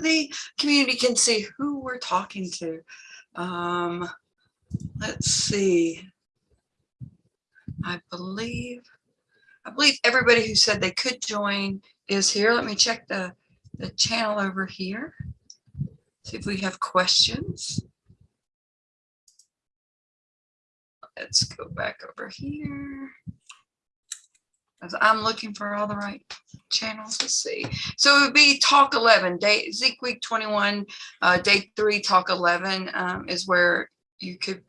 the community can see who we're talking to. Um, let's see. I believe, I believe everybody who said they could join is here. Let me check the, the channel over here. See if we have questions. Let's go back over here. I'm looking for all the right channels to see. So it would be talk 11, day ZeekWeek 21, uh, day three, talk 11 um, is where you could,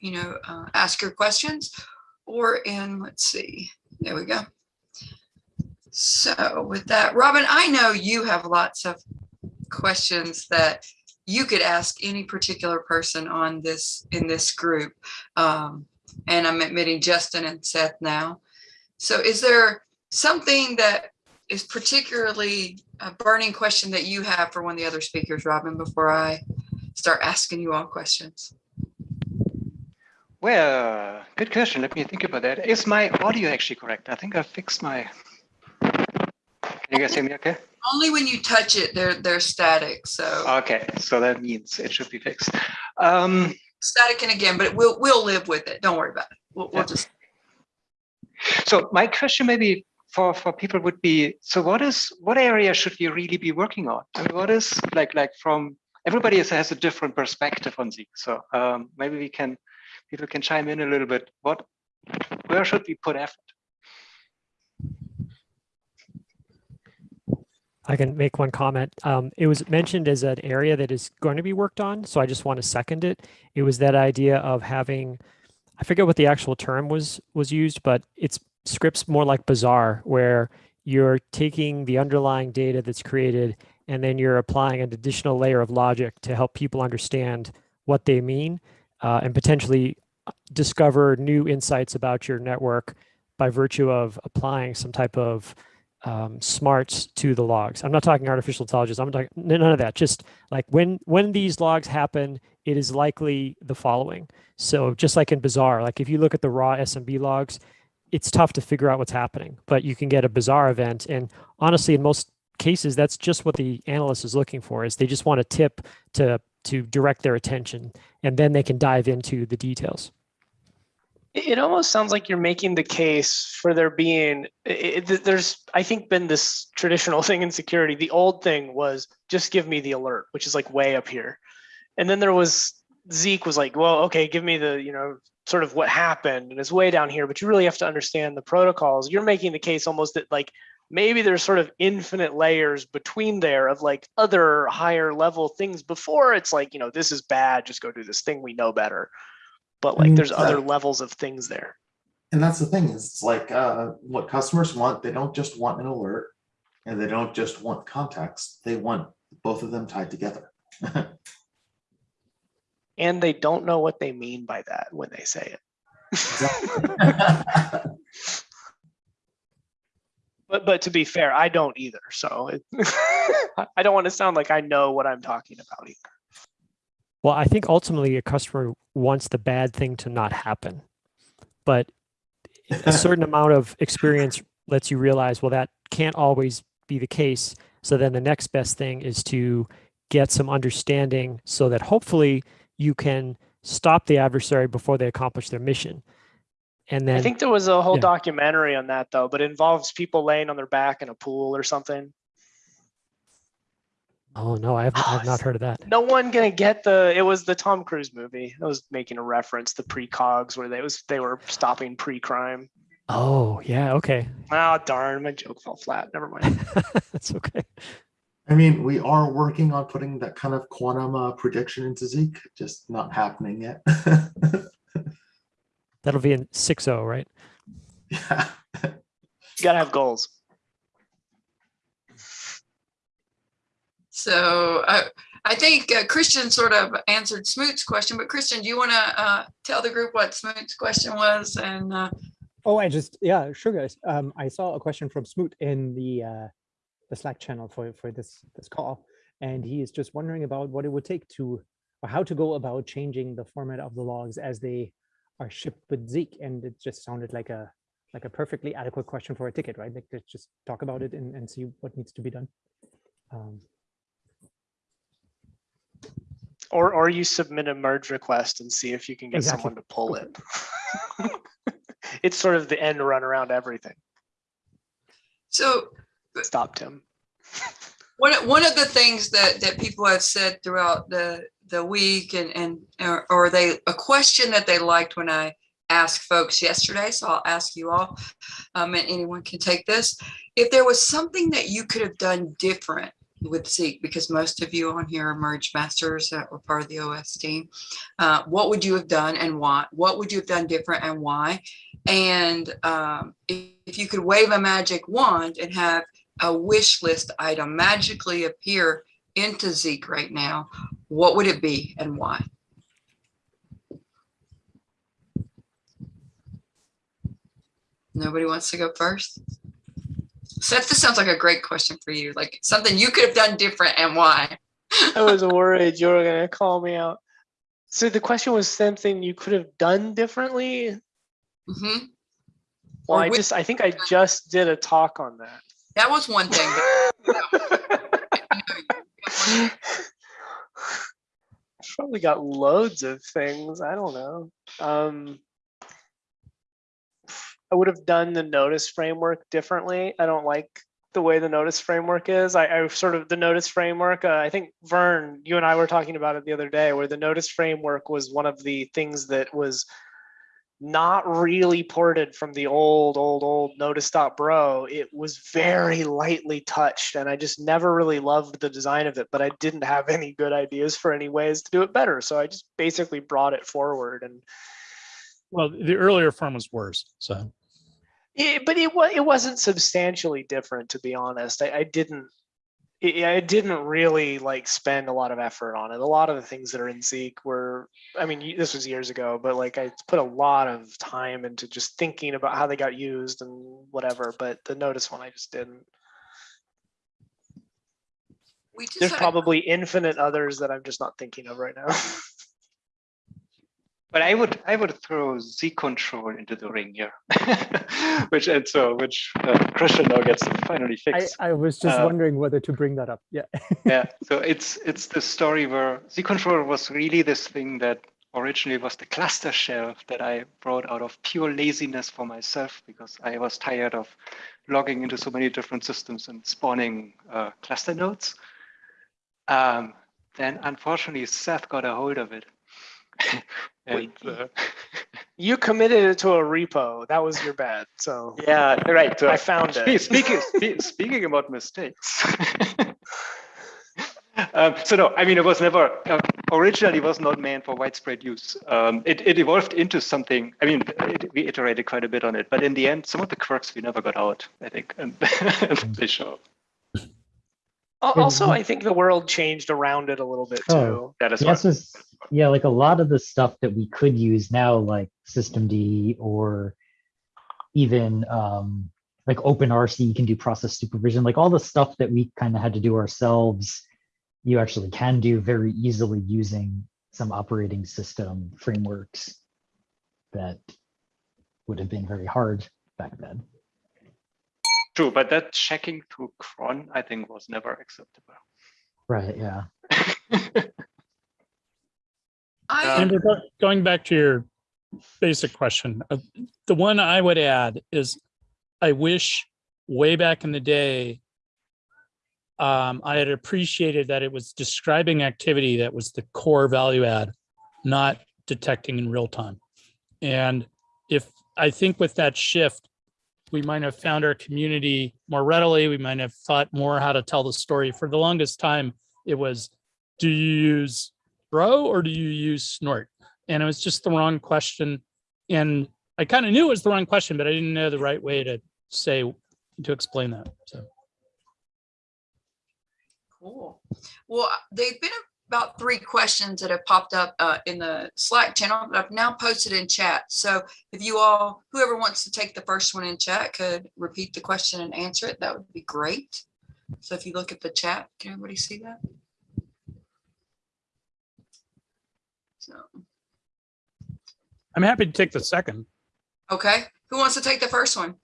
you know, uh, ask your questions or in, let's see, there we go. So with that, Robin, I know you have lots of questions that you could ask any particular person on this in this group. Um, and I'm admitting Justin and Seth now. So is there something that is particularly a burning question that you have for one of the other speakers, Robin, before I start asking you all questions? Well, good question. Let me think about that. Is my audio actually correct? I think I fixed my. Can you guys hear me okay? Only when you touch it, they're they're static. So Okay, so that means it should be fixed. Um, static and again, but we'll we'll live with it. Don't worry about it. We'll, we'll just so my question maybe for, for people would be, so what is, what area should you really be working on? I mean, what is like, like from, everybody has, has a different perspective on Zeek. So um, maybe we can, people can chime in a little bit. What, where should we put effort? I can make one comment. Um, it was mentioned as an area that is going to be worked on, so I just want to second it. It was that idea of having, I forget what the actual term was was used, but it's scripts more like BZAR, where you're taking the underlying data that's created and then you're applying an additional layer of logic to help people understand what they mean uh, and potentially discover new insights about your network by virtue of applying some type of um, smarts to the logs. I'm not talking artificial intelligence. I'm talking none of that. Just like when when these logs happen, it is likely the following. So just like in BZAR, like if you look at the raw SMB logs, it's tough to figure out what's happening, but you can get a BZAR event. And honestly, in most cases, that's just what the analyst is looking for. Is they just want a tip to to direct their attention, and then they can dive into the details. It almost sounds like you're making the case for there being, it- there's, I think, been this traditional thing in security. The old thing was just give me the alert, which is like way up here. And then there was, Zeek was like, well, okay, give me the, you know, sort of what happened and it's way down here, but you really have to understand the protocols. You're making the case almost that like, maybe there's sort of infinite layers between there of like other higher level things before it's like, you know, this is bad, just go do this thing we know better. But like there's other levels of things there. And that's the thing is it's like uh, what customers want. They don't just want an alert and they don't just want context. They want both of them tied together. And they don't know what they mean by that when they say it. But but to be fair, I don't either. So it, I don't want to sound like I know what I'm talking about either. Well, I think ultimately a customer wants the bad thing to not happen, but a certain amount of experience lets you realize, well, that can't always be the case. So then the next best thing is to get some understanding so that hopefully you can stop the adversary before they accomplish their mission. And then I think there was a whole yeah. documentary on that though, but it involves people laying on their back in a pool or something. Oh no, I have I've not heard of that. No one gonna get the. It was the Tom Cruise movie. I was making a reference to precogs where they was they were stopping pre-crime. Oh yeah, okay. Oh darn, my joke fell flat. Never mind. That's okay. I mean, we are working on putting that kind of quantum uh, prediction into Zeek, just not happening yet. That'll be in 6.0, right? yeah. You gotta have goals. So I, I think uh, Christian sort of answered Smoot's question, but Christian, do you want to uh, tell the group what Smoot's question was? And uh, Oh, I just, yeah, sure, guys. Um, I saw a question from Smoot in the uh, the Slack channel for for this this call, and he is just wondering about what it would take to, or how to go about changing the format of the logs as they are shipped with Zeek, and it just sounded like a like a perfectly adequate question for a ticket, right? Like let's just talk about it and, and see what needs to be done. Um, Or, or you submit a merge request and see if you can get Exactly. someone to pull it. It's sort of the end run around everything. So Stop Tim. one, one of the things that, that people have said throughout the, the week and, and, or- or they, a question that they liked when I asked folks yesterday, so I'll ask you all, um, and anyone can take this. If there was something that you could have done different with Zeek, because most of you on here are merge masters that were part of the OS team, uh, what would you have done and why? What would you have done different and why? And, um, if, if you could wave a magic wand and have a wish list item magically appear into Zeek right now, what would it be and why? Nobody wants to go first? Seth, this sounds like a great question for you, like something you could have done different and why. I was worried you were gonna call me out. So the question was something you could have done differently? Mhm. Well, Or I just, I think I just did a talk on that. That was one thing. Probably got loads of things. I don't know. Um, I would have done the notice framework differently. I don't like the way the notice framework is. I, I sort of the notice framework. Uh, I think Vern, you and I were talking about it the other day, where the notice framework was one of the things that was not really ported from the old, old, old notice.bro. It was very lightly touched, and I just never really loved the design of it, but I didn't have any good ideas for any ways to do it better. So I just basically brought it forward and Well, the earlier form was worse, so. it, but it was it wasn't substantially different to be honest. I, I didn't it, I didn't really like spend a lot of effort on it. A lot of the things that are in Zeek were, I mean, this was years ago, but like I put a lot of time into just thinking about how they got used and whatever. But the notice one, I just didn't. We just There's probably infinite others that I'm just not thinking of right now. But I would I would throw ZeekControl into the ring here, which and so which uh, Christian now gets to finally I. I was just Uh, wondering whether to bring that up. Yeah. yeah, so it's it's the story where ZeekControl was really this thing that originally was the cluster shell that I brought out of pure laziness for myself because I was tired of logging into so many different systems and spawning uh, cluster nodes. Um, then unfortunately Seth got a hold of it. and Wait. uh, you committed it to a repo. That was your bad. So yeah, right. So I found it. Speaking, spe- speaking about mistakes. um, so no, I mean, it was never, uh, originally was not meant for widespread use. Um, it, it evolved into something, I mean, it, we iterated quite a bit on it, but in the end, some of the quirks we never got out, I think, and, and they show. Also, I think the world changed around it a little bit Oh. too. That is Yes, is yeah, like a lot of the stuff that we could use now, like systemd or even um, like OpenRC, you can do process supervision, like all the stuff that we kind of had to do ourselves, you actually can do very easily using some operating system frameworks that would have been very hard back then. True, but that checking through cron, I think, was never acceptable. Right, yeah. I, Amber, going back to your basic question, uh, the one I would add is, I wish way back in the day, um, I had appreciated that it was describing activity that was the core value add, not detecting in real time. And if, I think with that shift, we might have found our community more readily. We might have thought more how to tell the story. For the longest time, it was, do you use bro or do you use snort? And it was just the wrong question. And I kind of knew it was the wrong question, but I didn't know the right way to say, to explain that. So. Cool. Well, they've been about three questions that have popped up uh, in the Slack channel that I've now posted in chat. So if you all, whoever wants to take the first one in chat could repeat the question and answer it, that would be great. So if you look at the chat, can everybody see that? So, I'm happy to take the second. okay, who wants to take the first one?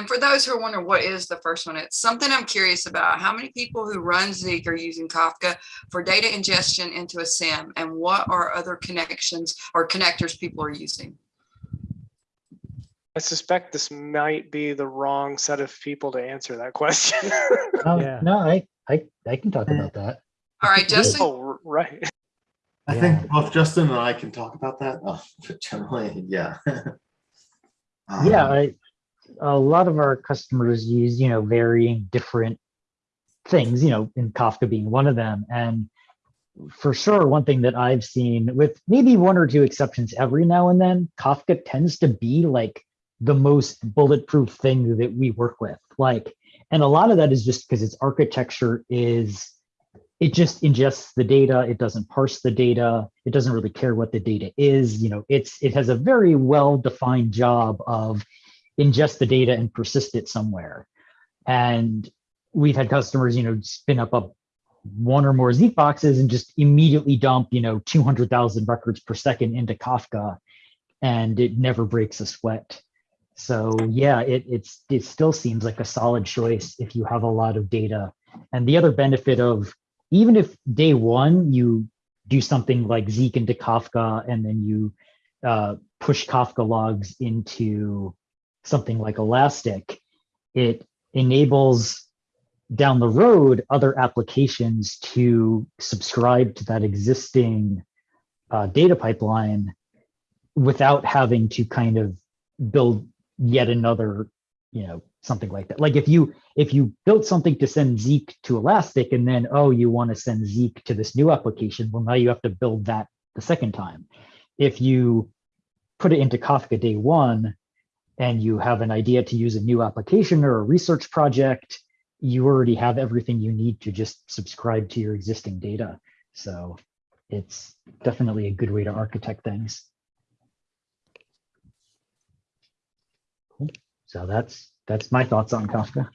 And for those who are wondering what is the first one, it's something I'm curious about. How many people who run Zeek are using Kafka for data ingestion into a SIEM? And what are other connections or connectors people are using? I suspect this might be the wrong set of people to answer that question. Oh, Yeah. no, I, I, I can talk about that. All right, Justin, oh, right. I Yeah. think both Justin and I can talk about that. Oh, but generally, yeah. Yeah, Um, I, a lot of our customers use, you know, varying different things, you know, in Kafka being one of them. And for sure, one thing that I've seen with maybe one or two exceptions every now and then, Kafka tends to be like the most bulletproof thing that we work with. Like, and a lot of that is just because its architecture is it just ingests the data it doesn't parse the data it doesn't really care what the data is you know it's it has a very well defined job of ingest the data and persist it somewhere. And we've had customers you know spin up a one or more Zeek boxes and just immediately dump you know 200,000 records per second into Kafka and it never breaks a sweat. So yeah it it's it still seems like a solid choice if you have a lot of data. And the other benefit of even if day one you do something like Zeek into Kafka and then you uh, push Kafka logs into something like Elastic, it enables down the road other applications to subscribe to that existing uh, data pipeline without having to kind of build yet another, you know, something like that. Like if you if you built something to send Zeek to Elastic and then, oh, you want to send Zeek to this new application, well, now you have to build that the second time. If you put it into Kafka day one and you have an idea to use a new application or a research project, you already have everything you need to just subscribe to your existing data. So it's definitely a good way to architect things. Cool. So that's that's my thoughts on Kafka.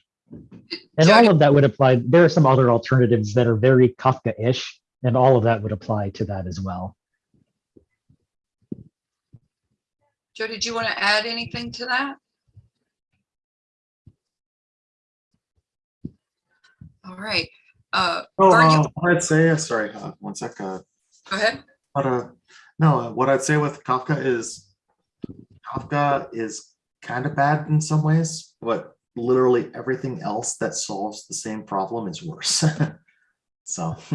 And all of that would apply. There are some other alternatives that are very Kafka-ish, and all of that would apply to that as well. Joe, did you want to add anything to that? All right, uh, Oh, uh, what I'd say, uh, sorry, uh, one sec. uh, go ahead. But uh, no, uh, what I'd say with Kafka is Kafka is kind of bad in some ways, but literally everything else that solves the same problem is worse. so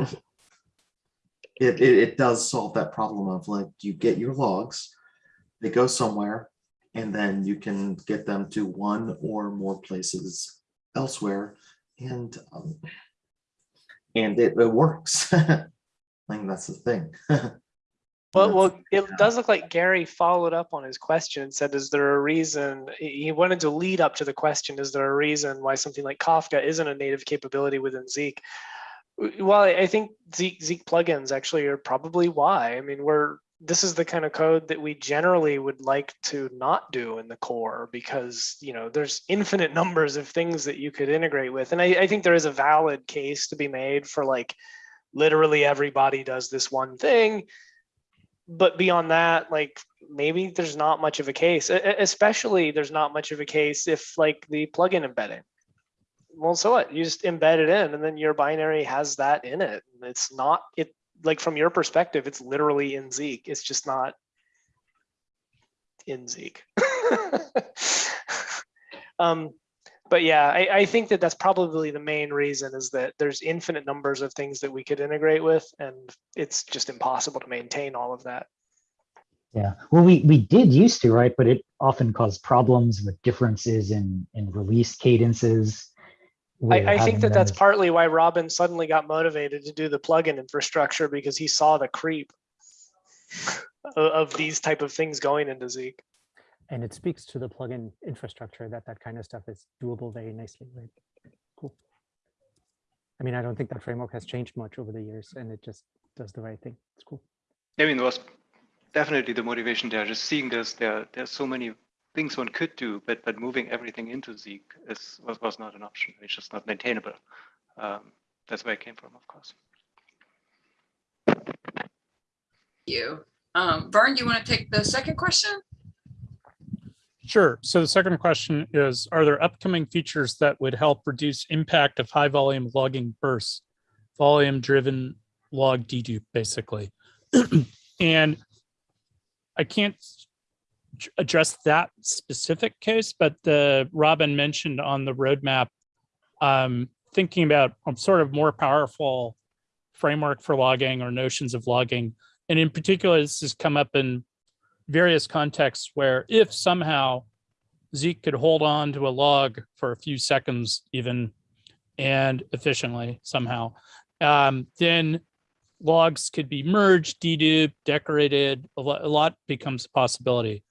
it, it it does solve that problem of like you get your logs, they go somewhere, and then you can get them to one or more places elsewhere, and um, and it, it works. I think that's the thing. Well, well, it does look like Gary followed up on his question and said, is there a reason, he wanted to lead up to the question, is there a reason why something like Kafka isn't a native capability within Zeek? Well, I I think Zeek, Zeek plugins actually are probably why. I mean, we're, this is the kind of code that we generally would like to not do in the core because, you know, there's infinite numbers of things that you could integrate with. And I, I think there is a valid case to be made for like, literally everybody does this one thing. But beyond that like maybe there's not much of a case especially there's not much of a case if like the plugin embedding. Well so what? You just embed it in and then your binary has that in it. It's not it like from your perspective it's literally in zeek it's just not in zeek um but yeah I, I think that that's probably the main reason is that there's infinite numbers of things that we could integrate with and it's just impossible to maintain all of that Yeah. Well, we we did used to, right? But it often caused problems with differences in in release cadences. With I, I think that that's partly why Robin suddenly got motivated to do the plugin infrastructure because he saw the creep o- of these type of things going into Zeek. And it speaks to the plugin infrastructure that that kind of stuff is doable very nicely, right? Cool. I mean, I don't think that framework has changed much over the years and it just does the right thing. It's cool. I mean, there was definitely the motivation there. Just seeing this, there there's so many things one could do, but but moving everything into Zeek is was, was not an option. It's just not maintainable. Um, that's where it came from, of course. Thank You, um, Vern, you want to take the second question? Sure. So the second question is, are there upcoming features that would help reduce impact of high volume logging bursts? Volume driven log dedupe, basically. and I can't j- address that specific case, but the Robin mentioned on the roadmap, um, thinking about sort of more powerful framework for logging or notions of logging. And in particular, this has come up in various contexts where if somehow Zeek could hold on to a log for a few seconds even and efficiently somehow, um, then logs could be merged, deduped, decorated, a lot becomes a possibility.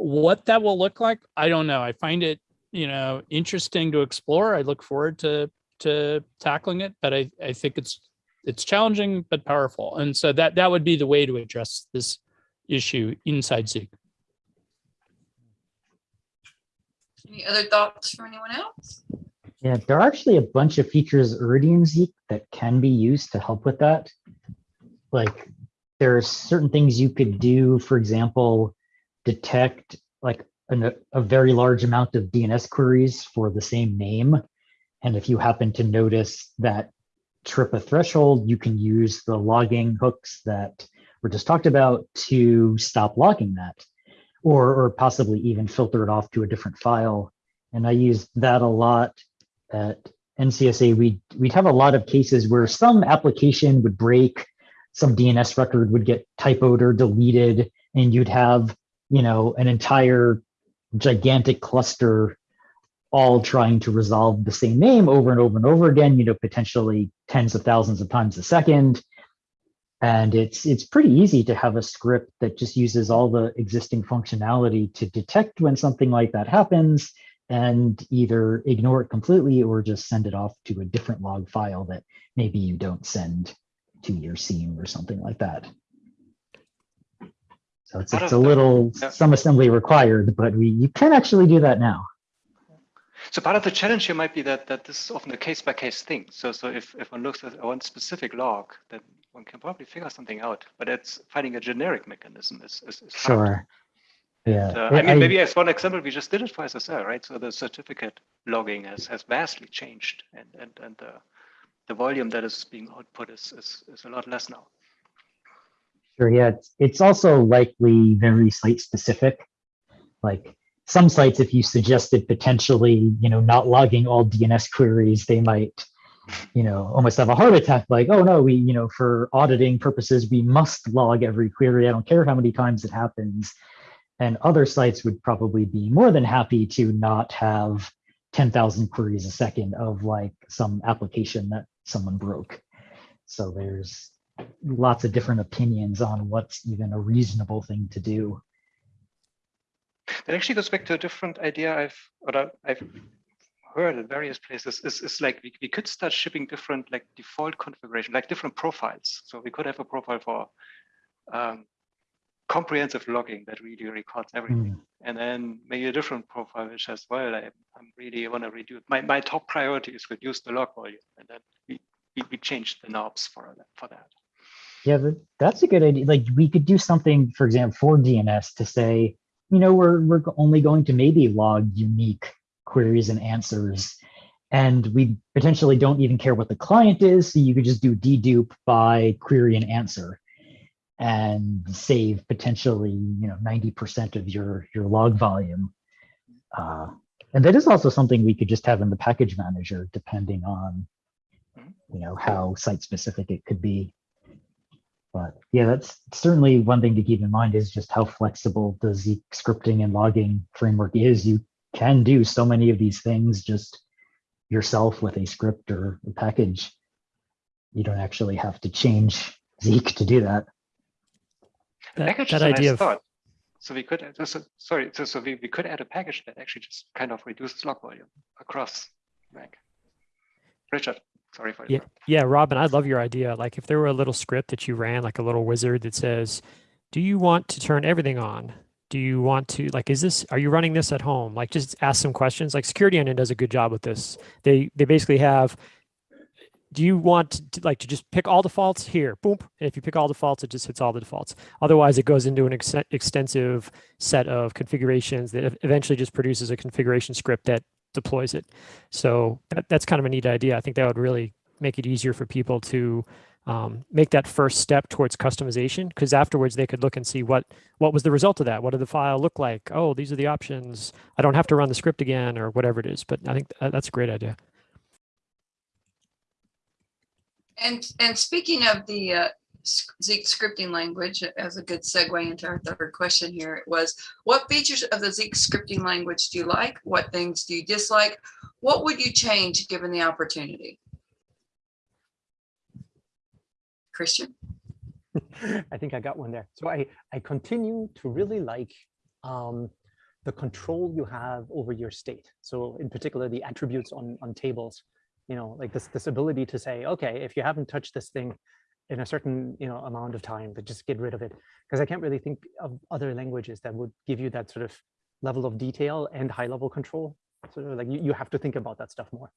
What that will look like, I don't know. I find it, you know, interesting to explore. I look forward to to tackling it, but I, I think it's it's challenging but powerful. And so that that would be the way to address this issue inside Zeek. Any other thoughts from anyone else? Yeah, there are actually a bunch of features already in Zeek that can be used to help with that. Like there are certain things you could do, for example, detect like an, a very large amount of DNS queries for the same name. And if you happen to notice that trip a threshold, you can use the logging hooks that were just talked about to stop logging that or, or possibly even filter it off to a different file. And I used that a lot at NCSA. We'd, we'd have a lot of cases where some application would break, some DNS record would get typoed or deleted, and you'd have, you know, an entire gigantic cluster all trying to resolve the same name over and over and over again, you know, potentially tens of thousands of times a second. And it's it's pretty easy to have a script that just uses all the existing functionality to detect when something like that happens and either ignore it completely or just send it off to a different log file that maybe you don't send to your SIEM or something like that. So it's, it's a the- little yeah. some assembly required, but we you can actually do that now. So part of the challenge here might be that that this is often a case by case thing. So so if, if one looks at one specific log, then one can probably figure something out. But it's finding a generic mechanism is is, is hard. Sure. Yeah. Uh, I mean, maybe as one example, we just did it for SSL, right? So the certificate logging has has vastly changed, and and and the the volume that is being output is is, is a lot less now. Sure, yeah, it's, it's also likely very site specific. Like some sites, if you suggested potentially, you know, not logging all DNS queries, they might, you know, almost have a heart attack. Like, oh no, we, you know, for auditing purposes, we must log every query. I don't care how many times it happens. And other sites would probably be more than happy to not have 10,000 queries a second of like some application that someone broke. So there's lots of different opinions on what's even a reasonable thing to do. That actually goes back to a different idea I've or I've heard at various places. Is is like we, we could start shipping different like default configuration, like different profiles. So we could have a profile for um, comprehensive logging that really records everything, and then maybe a different profile which says, well, I, I'm really want to reduce my my top priority is reduce the log volume, and then we we, we change the knobs for that for that. Yeah, that, that's a good idea. Like we could do something, for example, for DNS to say, you know, we're we're only going to maybe log unique queries and answers, and we potentially don't even care what the client is. So you could just do dedupe by query and answer, and save potentially you know ninety percent of your your log volume. Uh, and that is also something we could just have in the package manager, depending on you know how site specific it could be. But yeah, that's certainly one thing to keep in mind is just how flexible the Zeek scripting and logging framework is. You can do so many of these things just yourself with a script or a package. You don't actually have to change Zeek to do that. The That- package that is a nice idea of- thought. So we could, so, sorry, so, so we, we could add a package that actually just kind of reduces log volume across Mac. Richard, sorry for Yeah, interrupting. yeah, Robin, I love your idea. Like if there were a little script that you ran, like a little wizard that says, "Do you want to turn everything on? Do you want to like is this are you running this at home?" Like just ask some questions. Like Security Onion does a good job with this. They they basically have do you want to like to just pick all defaults here? Boom. And if you pick all defaults, it just hits all the defaults. Otherwise, it goes into an ex extensive set of configurations that eventually just produces a configuration script that deploys it. So that, that's kind of a neat idea. I think that would really make it easier for people to um, make that first step towards customization because afterwards they could look and see what what was the result of that what did the file look like oh these are the options i don't have to run the script again or whatever it is but i think that's a great idea And, and speaking of the uh, Zeek scripting language, as a good segue into our third question here, it was, what features of the Zeek scripting language do you like? What things do you dislike? What would you change given the opportunity? Christian? I think I got one there. So I, I continue to really like um, the control you have over your state. So in particular, the attributes on, on tables, you know, like this, this ability to say, okay, if you haven't touched this thing in a certain, you know, amount of time, but just get rid of it. Because I can't really think of other languages that would give you that sort of level of detail and high level control. So like you, you have to think about that stuff more.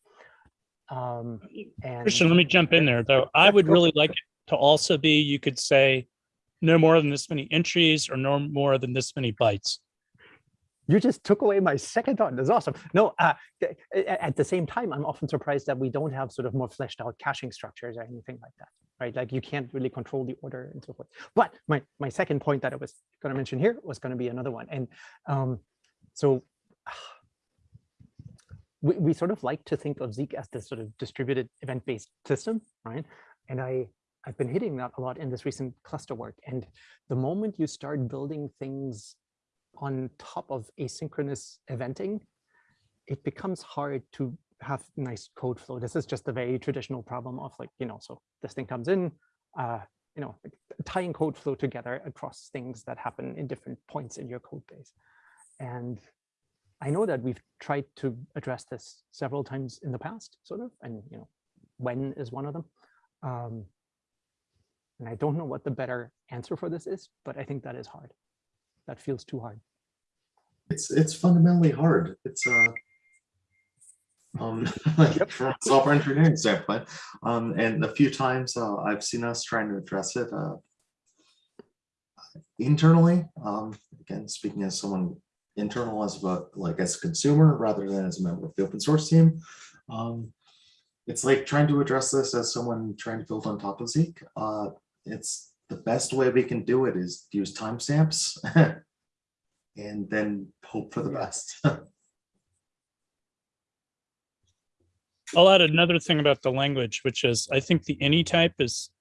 Um, and Christian, let me jump in there though. I would really like it to also be, you could say no more than this many entries or no more than this many bytes. You just took away my second thought. That's awesome. No, uh, at the same time, I'm often surprised that we don't have sort of more fleshed out caching structures or anything like that, right? Like you can't really control the order and so forth. But my my second point that I was going to mention here was going to be another one, and um, so we we sort of like to think of Zeek as this sort of distributed event-based system, right? And I I've been hitting that a lot in this recent cluster work, and the moment you start building things on top of asynchronous eventing, it becomes hard to have nice code flow. This is just a very traditional problem of like, you know, so this thing comes in, uh, you know, tying code flow together across things that happen in different points in your code base. And I know that we've tried to address this several times in the past, sort of, and you know, when is one of them. Um, and I don't know what the better answer for this is, but I think that is hard that feels too hard. It's it's fundamentally hard. It's uh um like from a software engineering standpoint. Um and a few times uh, I've seen us trying to address it uh internally. Um again, speaking as someone internal as a like as a consumer rather than as a member of the open source team. Um it's like trying to address this as someone trying to build on top of Zeek. Uh it's the best way we can do it is use timestamps and then hope for the best. I'll add another thing about the language, which is I think the any type is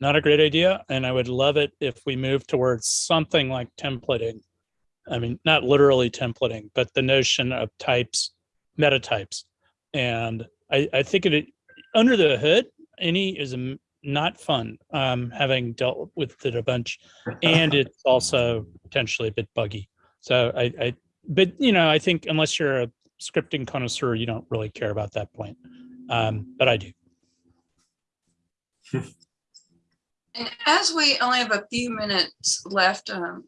not a great idea. And I would love it if we move towards something like templating. I mean, not literally templating, but the notion of types, meta types. And I, I think it under the hood, any is m- not fun, um, having dealt with it a bunch. And it's also potentially a bit buggy. So I, I, but you know, I think unless you're a scripting connoisseur, you don't really care about that point. Um, but I do. And as we only have a few minutes left, um,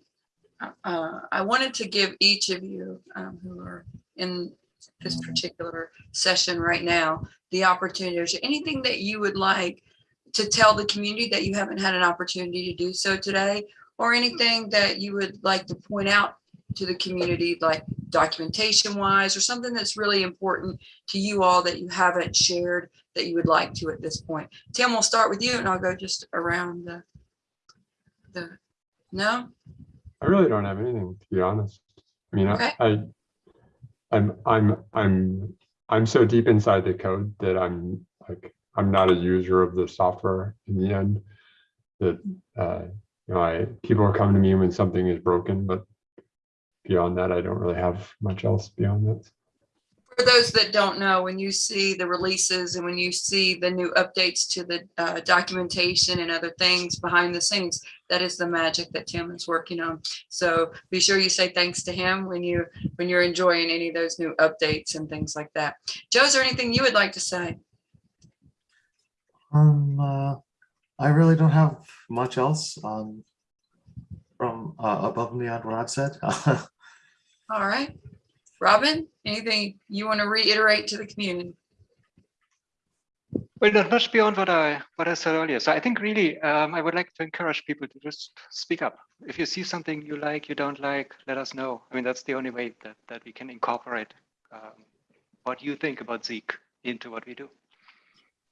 uh, I wanted to give each of you um, who are in this particular session right now, the opportunity, is there anything that you would like to tell the community that you haven't had an opportunity to do so today? Or anything that you would like to point out to the community, like documentation wise, or something that's really important to you all that you haven't shared that you would like to at this point? Tim, we'll start with you and I'll go just around the, the, no? I really don't have anything, to be honest. I mean, Okay. I, I, I'm, I'm, I'm, I'm so deep inside the code that I'm like, I'm not a user of the software in the end. That, uh, you know, I, people are coming to me when something is broken, but beyond that, I don't really have much else beyond that. For those that don't know, when you see the releases and when you see the new updates to the uh, documentation and other things behind the scenes, that is the magic that Tim is working on. So be sure you say thanks to him when you when you're enjoying any of those new updates and things like that. Joe, is there anything you would like to say? Um, uh, I really don't have much else um, from uh, above and beyond what I've said. All right. Robin, anything you want to reiterate to the community? Well, not much beyond what I what I said earlier. So I think really um, I would like to encourage people to just speak up. If you see something you like, you don't like, let us know. I mean, that's the only way that, that we can incorporate um, what you think about Zeek into what we do.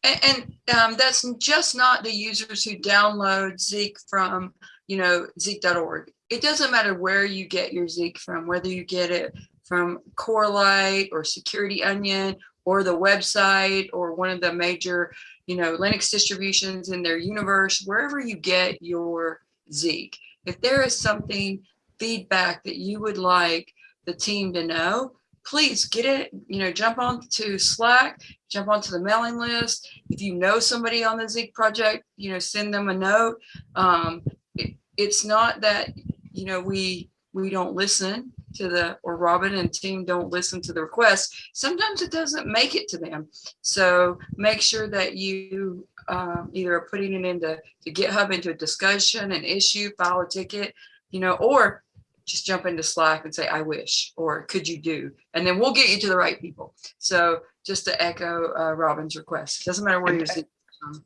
And, and um, that's just not the users who download Zeek from, you know, zeek.org. It doesn't matter where you get your Zeek from, whether you get it from Corelight or Security Onion or the website or one of the major, you know, Linux distributions in their universe, wherever you get your Zeek. If there is something feedback that you would like the team to know, please get it, you know, jump on to Slack, jump onto the mailing list. If you know somebody on the Zeek project, you know, send them a note. Um, it, it's not that, you know, we we don't listen to the or Robin and team don't listen to the requests. Sometimes it doesn't make it to them. So make sure that you um, either are putting it into to GitHub into a discussion, an issue, file a ticket, you know, or just jump into Slack and say, I wish, or could you do? And then we'll get you to the right people. So just to echo uh, Robin's request, doesn't matter where And, you're sitting.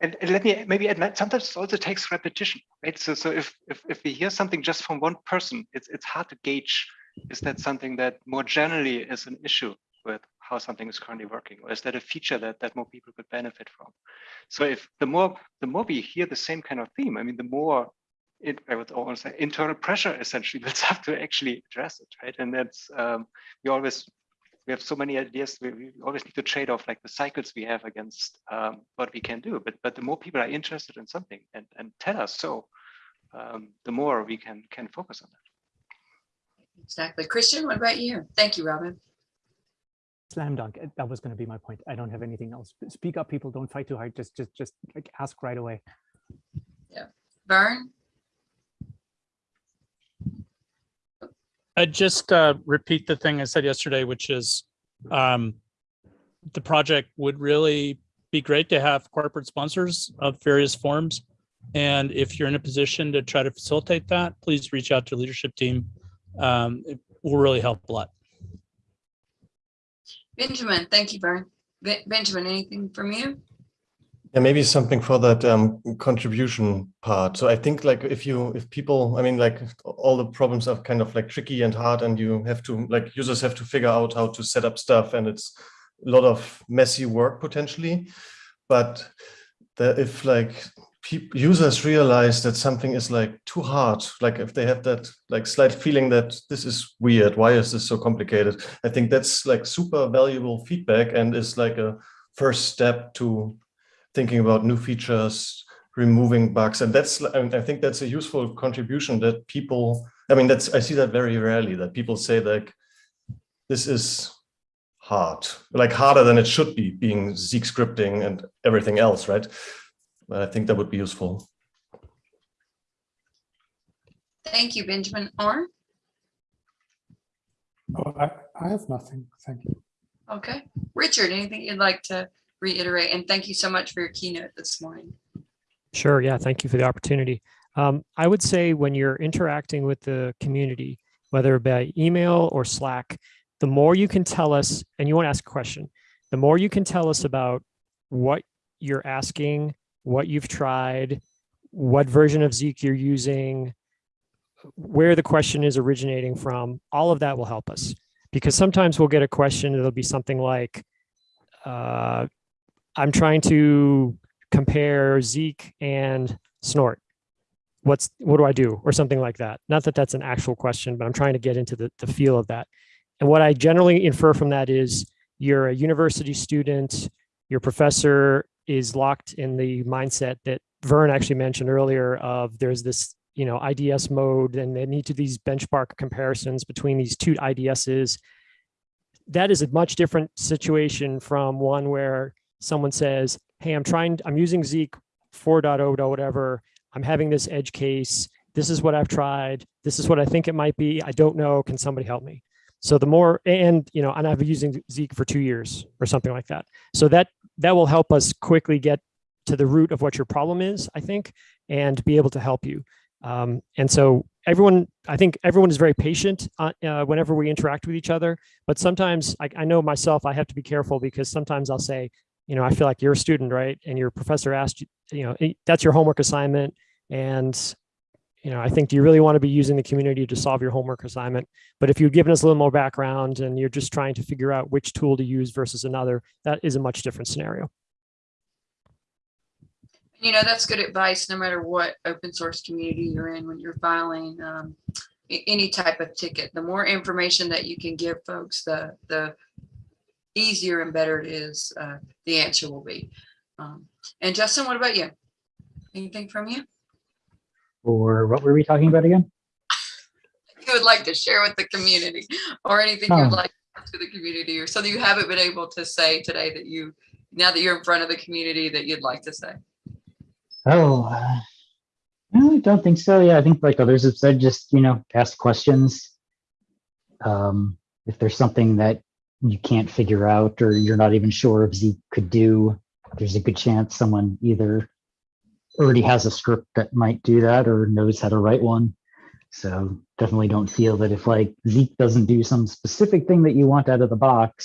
And, and let me maybe admit, sometimes it also takes repetition, right? So, so if, if, if we hear something just from one person, it's, it's hard to gauge, is that something that more generally is an issue with how something is currently working? Or is that a feature that, that more people could benefit from? So if the more, the more we hear the same kind of theme, I mean, the more it, I would almost say internal pressure essentially builds up to actually address it, right? And that's, um, we always we have so many ideas. We, we always need to trade off like the cycles we have against um, what we can do. But but the more people are interested in something and and tell us so, um, the more we can can focus on that. Exactly. Christian, what about you? Thank you, Robin. Slam dunk. uh, That was going to be my point. I don't have anything else. Speak up, people. Don't fight too hard. Just, just, just like ask right away. Yeah, Vern? I just uh, repeat the thing I said yesterday, which is um, the project would really be great to have corporate sponsors of various forms. And if you're in a position to try to facilitate that, please reach out to leadership team. Um, it will really help a lot. Benjamin, thank you, Vern. Benjamin, anything from you? Yeah, maybe something for that um, contribution part. So I think like if you, if people, I mean, like all the problems are kind of like tricky and hard and you have to, like users have to figure out how to set up stuff and it's a lot of messy work potentially. But the, if like users realize that something is like too hard, like if they have that like slight feeling that this is weird, why is this so complicated? I think that's like super valuable feedback and is like a first step to thinking about new features, removing bugs. And that's, I, think that's a useful contribution that people, I mean, that's, I see that very rarely that people say like, this is hard, like harder than it should be being Zeek scripting and everything else, right? But I think that would be useful. Thank you, Benjamin. Arne? Oh, I, I have nothing. Thank you. Okay. Richard, anything you'd like to reiterate? And thank you so much for your keynote this morning. Sure. Yeah. Thank you for the opportunity. Um, I would say when you're interacting with the community, whether by email or Slack, the more you can tell us, and you want to ask a question, the more you can tell us about what you're asking, what you've tried, what version of Zeek you're using, where the question is originating from, all of that will help us. Because sometimes we'll get a question, it'll be something like, uh, I'm trying to compare Zeek and Snort. What's what do I do or something like that? Not that that's an actual question, but I'm trying to get into the, the feel of that. And what I generally infer from that is you're a university student, your professor is locked in the mindset that Vern actually mentioned earlier of there's this you know IDS mode and they need to these benchmark comparisons between these two IDSs. That is a much different situation from one where someone says, hey, I'm trying, I'm using Zeek 4.0 or whatever. I'm having this edge case. This is what I've tried. This is what I think it might be. I don't know. Can somebody help me? So the more, and you know, and I've been using Zeek for two years or something like that. So that that will help us quickly get to the root of what your problem is, I think, and be able to help you. Um, and so everyone, I think everyone is very patient uh, uh, whenever we interact with each other. But sometimes I, I know myself, I have to be careful because sometimes I'll say, you know, I feel like you're a student, right? And your professor asked you, you know, "Eh, that's your homework assignment. And, you know, I think, do you really want to be using the community to solve your homework assignment? But if you'd given us a little more background and you're just trying to figure out which tool to use versus another, that is a much different scenario. You know, that's good advice, no matter what open source community you're in when you're filing um, any type of ticket. The more information that you can give folks, the, the easier and better it is, uh, the answer will be. Um, And Justin, what about you? Anything from you? Or what were we talking about again? You would like to share with the community or anything Oh. you'd like to the community or something you haven't been able to say today that you, now that you're in front of the community that you'd like to say? Oh, uh, no, I don't think so. Yeah, I think like others have said, just, you know, ask questions. Um, if there's something that you can't figure out or you're not even sure if Zeek could do, there's a good chance someone either already has a script that might do that or knows how to write one. So definitely don't feel that if like Zeek doesn't do some specific thing that you want out of the box,